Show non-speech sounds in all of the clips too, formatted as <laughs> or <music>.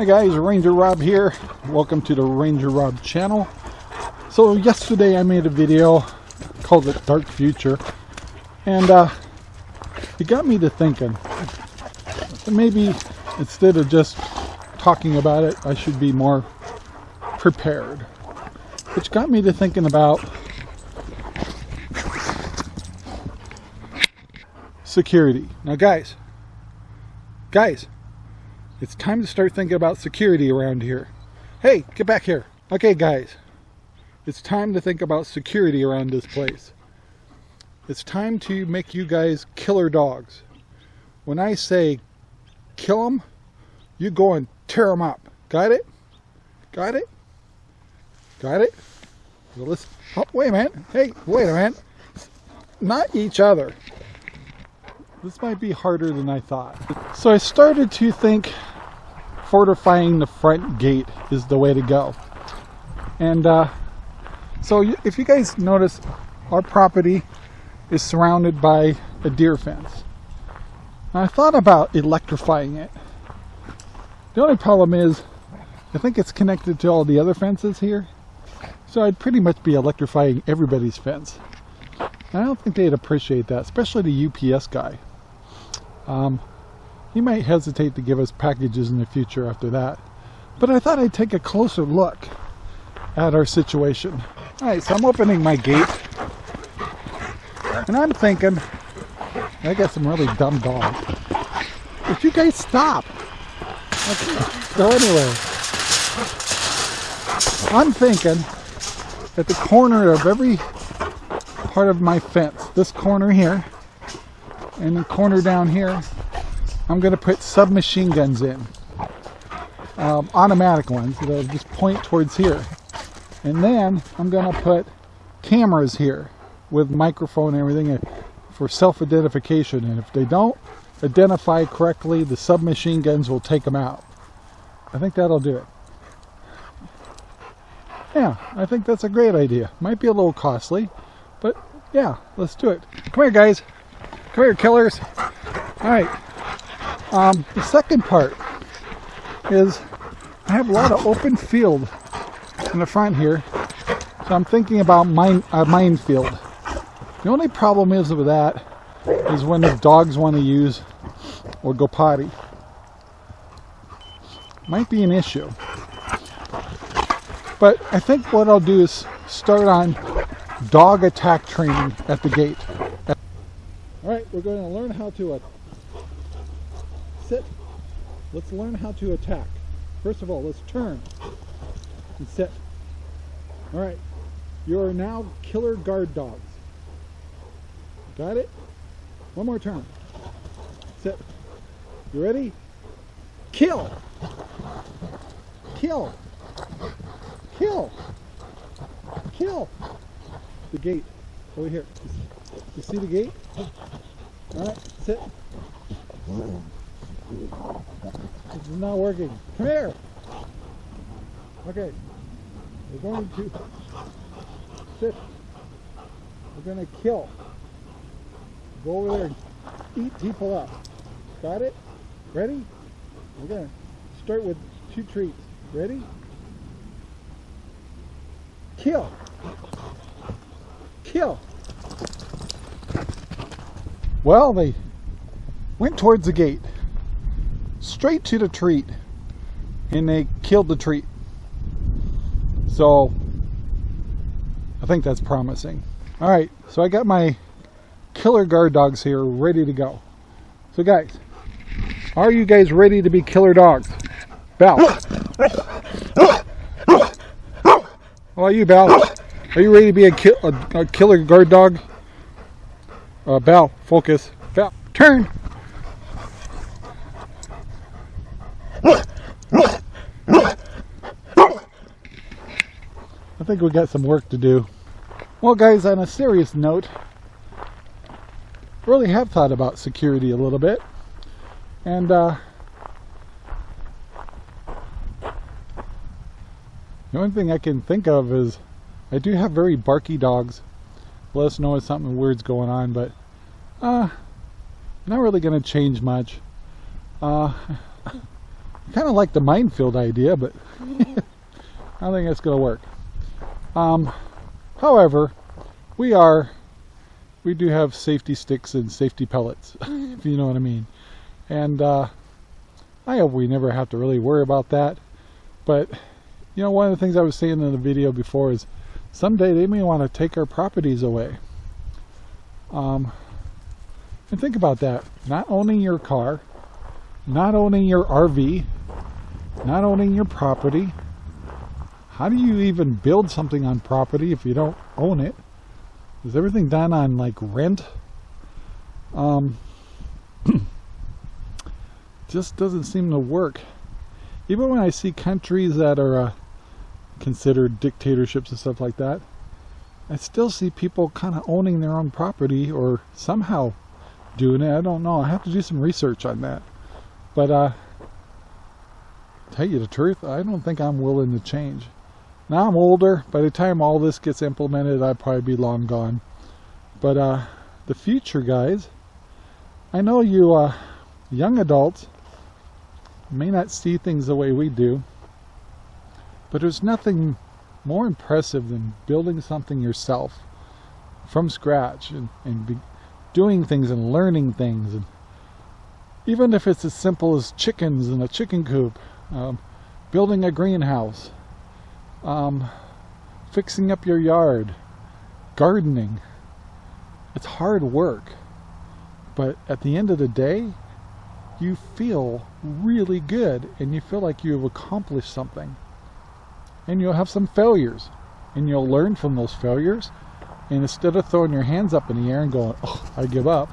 Hi guys, Ranger Rob here. Welcome to the Ranger Rob channel. So yesterday I made a video called it Dark Future and uh, it got me to thinking maybe instead of just talking about it I should be more prepared. Which got me to thinking about security. Now guys, guys, it's time to start thinking about security around here. Hey, get back here. Okay, guys. It's time to think about security around this place. It's time to make you guys killer dogs. When I say kill them, you go and tear them up. Got it? Got it? Got it? Well, let's, oh, wait a minute. Hey, wait a minute. Not each other. This might be harder than I thought. So I started to think fortifying the front gate is the way to go. And uh, so if you guys notice, our property is surrounded by a deer fence. I thought about electrifying it. The only problem is, I think it's connected to all the other fences here. So I'd pretty much be electrifying everybody's fence. I don't think they'd appreciate that, especially the UPS guy. Um, he might hesitate to give us packages in the future after that. But I thought I'd take a closer look at our situation. Alright, so I'm opening my gate. And I'm thinking, I got some really dumb dogs. Would you guys stop? So anyway, I'm thinking at the corner of every part of my fence, this corner here, and the corner down here, I'm going to put submachine guns in. Um, automatic ones that'll just point towards here. And then I'm going to put cameras here with microphone and everything for self-identification. And if they don't identify correctly, the submachine guns will take them out. I think that'll do it. Yeah, I think that's a great idea. Might be a little costly, but yeah, let's do it. Come here, guys. Come here, killers. All right. Um, the second part is I have a lot of open field in the front here. So I'm thinking about mine, a minefield. The only problem is with that is when the dogs want to use or go potty. Might be an issue. But I think what I'll do is start on dog attack training at the gate. Alright, we're going to learn how to uh, sit. Let's learn how to attack. First of all, let's turn and sit. Alright, you are now killer guard dogs. Got it? One more turn. Sit. You ready? Kill! Kill! Kill! Kill! The gate. Over here. You see the gate? Alright, sit. This is not working. Come here! Okay. We're going to sit. We're going to kill. Go over there and eat people up. Got it? Ready? We're going to start with two treats. Ready? Kill. Kill. Well, they went towards the gate, straight to the treat, and they killed the treat. So, I think that's promising. All right, so I got my killer guard dogs here ready to go. So guys, are you guys ready to be killer dogs? Bell. How about you, Bell? Are you ready to be a, ki a, a killer guard dog? Uh, Bell, focus. Bell, turn. I think we got some work to do. Well guys, on a serious note, really have thought about security a little bit. And uh, the only thing I can think of is I do have very barky dogs. Let us know if something weird's going on, but uh, not really going to change much. Uh, <laughs> kind of like the minefield idea, but <laughs> I don't think it's going to work. Um, however, we are, we do have safety sticks and safety pellets, <laughs> if you know what I mean. And uh, I hope we never have to really worry about that. But, you know, one of the things I was saying in the video before is someday they may want to take our properties away. Um, and think about that. Not owning your car, not owning your RV, not owning your property. How do you even build something on property if you don't own it? Is everything done on like rent? Um, <clears throat> just doesn't seem to work. Even when I see countries that are uh, considered dictatorships and stuff like that, I still see people kind of owning their own property or somehow doing it. I don't know. I have to do some research on that. But uh, tell you the truth, I don't think I'm willing to change. Now I'm older. By the time all this gets implemented, I'd probably be long gone. But uh, the future, guys, I know you uh, young adults may not see things the way we do, but there's nothing more impressive than building something yourself from scratch and, and doing things and learning things. And even if it's as simple as chickens in a chicken coop, um, building a greenhouse, um, fixing up your yard, gardening. It's hard work, but at the end of the day, you feel really good and you feel like you've accomplished something. And you'll have some failures and you'll learn from those failures. And instead of throwing your hands up in the air and going, oh, I give up,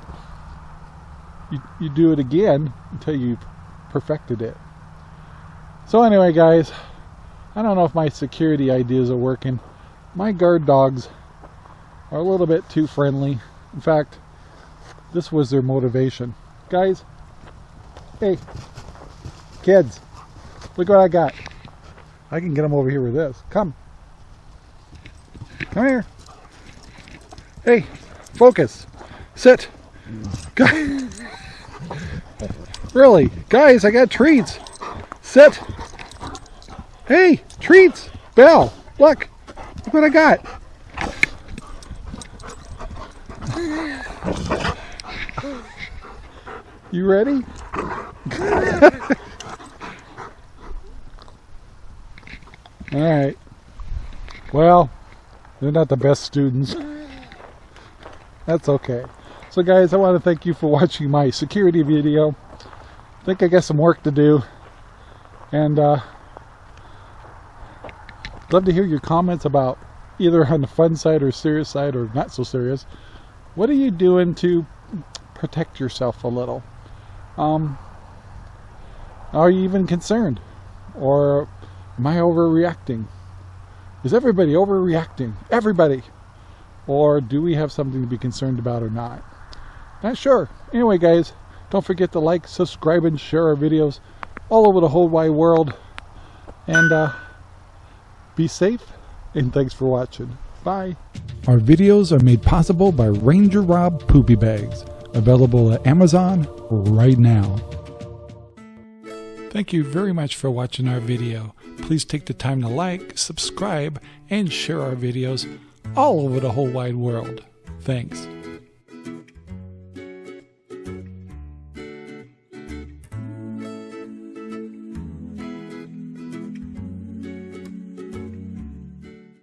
you, you do it again until you've perfected it. So anyway, guys, I don't know if my security ideas are working. My guard dogs are a little bit too friendly. In fact, this was their motivation. Guys, hey, kids, look what I got. I can get them over here with this. Come. Come here. Hey, focus. Sit. Guys. <laughs> really? Guys, I got treats. Sit. Hey, treats. Belle, look. Look what I got. You ready? <laughs> All right. Well, they're not the best students. That's okay. So guys, I want to thank you for watching my security video. I think I got some work to do. And uh, love to hear your comments about either on the fun side or serious side or not so serious. What are you doing to protect yourself a little? Um, are you even concerned? Or am I overreacting? Is everybody overreacting? Everybody! Or do we have something to be concerned about or not? Not sure. Anyway, guys, don't forget to like, subscribe, and share our videos all over the whole wide world. And uh, be safe, and thanks for watching. Bye. Our videos are made possible by Ranger Rob Poopy Bags, available at Amazon right now. Thank you very much for watching our video. Please take the time to like, subscribe, and share our videos all over the whole wide world. Thanks.